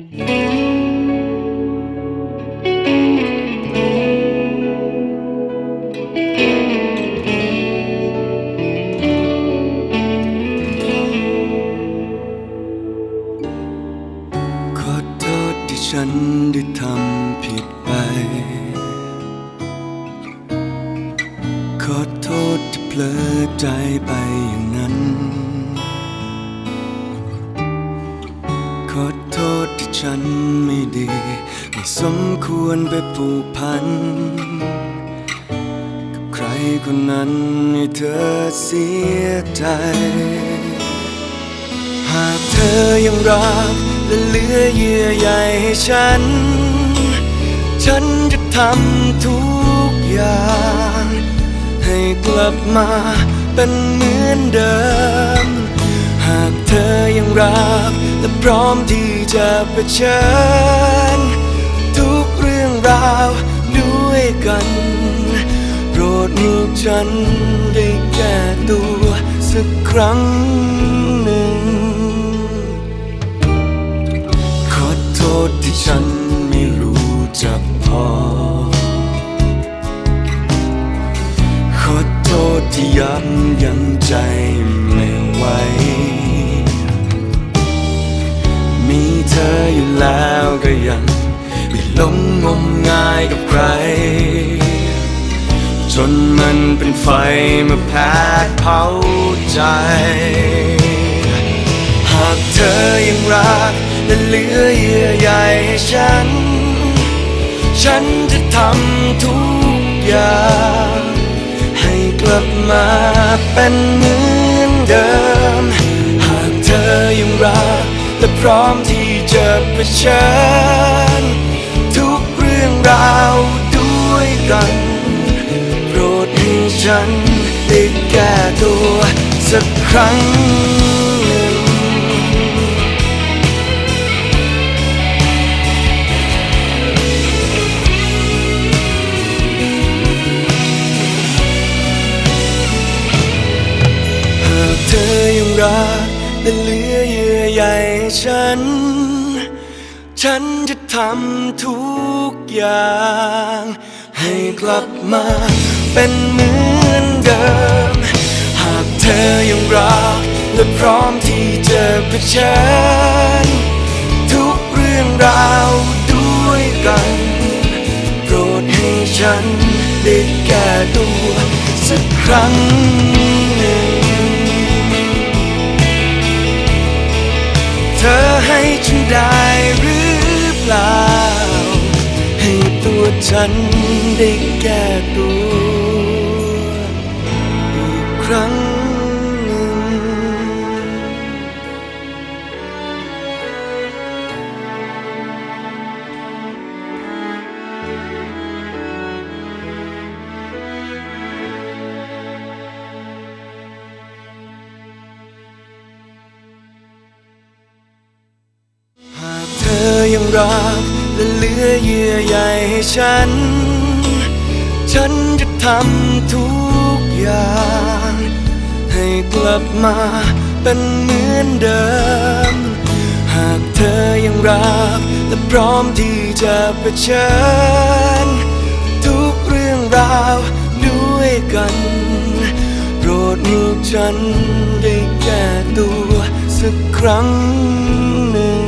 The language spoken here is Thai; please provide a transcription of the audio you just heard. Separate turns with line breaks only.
ขอโทษที่ฉันได้ทำผิดไป ขอโทษที่เพลอใจไปอย่างนั้น ฉันไม่ดี ไม่สมควรไปผูกพัน กับใครคนนั้นให้เธอเสียใจ หากเธอยังรักและเหลือเยื่อใยให้ฉัน ฉันจะทำทุกอย่าง ให้กลับมาเป็นเหมือนเดิมากเธอยังรัก และพร้อมที่จะเผชิญ ทุกเรื่องราวด้วยกัน โปรดให้ฉันได้แก้ตัวสักครั้งหนึ่ง ขอโทษที่ฉันไม่รู้จักพอ ขอโทษที่ยับยังใจไม่ไหว เธออยู่แล้วก็ยังไม่หลงงมงายกับใคร จนมันเป็นไฟมาแผดเผาใจ หากเธอยังรักและเหลือเยื่อใยให้ฉัน ฉันจะทำทุกอย่าง ให้กลับมาเป็นเหมือนเดิม หากเธอยังรักและพร้อมที่ จะเผชิญทุกเรื่องราวด้วยกัน โปรดให้ฉันได้แก้ตัวสักครั้งหนึ่งหากเธอยังรักและเหลือเยื่อใยให้ฉัน ฉันจะทำทุกอย่าง ให้กลับมาเป็นเหมือนเดิม หากเธอยังรักและพร้อมที่จะเผชิญทุกเรื่องราวด้วยกัน โปรดให้ฉันได้แก้ตัวสักครั้งหนึ่ง เธอให้ฉันได้ ฉันได้แก้ตัวอีกครั้งหนึ่ง หากเธอยังรัก และเหลือเยื่อใยให้ฉัน ฉันจะทำทุกอย่าง ให้กลับมาเป็นเหมือนเดิม หากเธอยังรักและพร้อมที่จะเผชิญ ทุกเรื่องราวด้วยกันโปรดให้ฉันได้แก้ตัวสักครั้งหนึ่ง